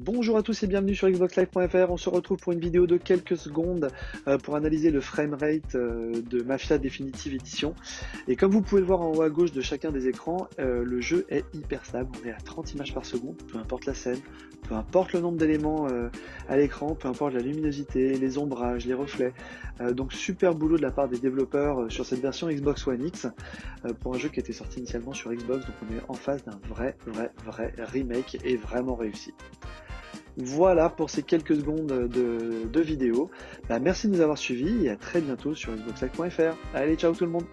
Bonjour à tous et bienvenue sur xboxlive.fr. On se retrouve pour une vidéo de quelques secondes euh, pour analyser le framerate euh, de Mafia Definitive Edition. Et comme vous pouvez le voir en haut à gauche de chacun des écrans, euh, le jeu est hyper stable. On est à 30 images par seconde, peu importe la scène, peu importe le nombre d'éléments à l'écran, peu importe la luminosité, les ombrages, les reflets. donc super boulot de la part des développeurs sur cette version Xbox One X pour un jeu qui était sorti initialement sur Xbox. Donc on est en face d'un vrai, vrai, vrai remake et vraiment réussi. Voilà pour ces quelques secondes de, vidéo. Bah, merci de nous avoir suivis et à très bientôt sur xboxlive.fr. Allez, ciao tout le monde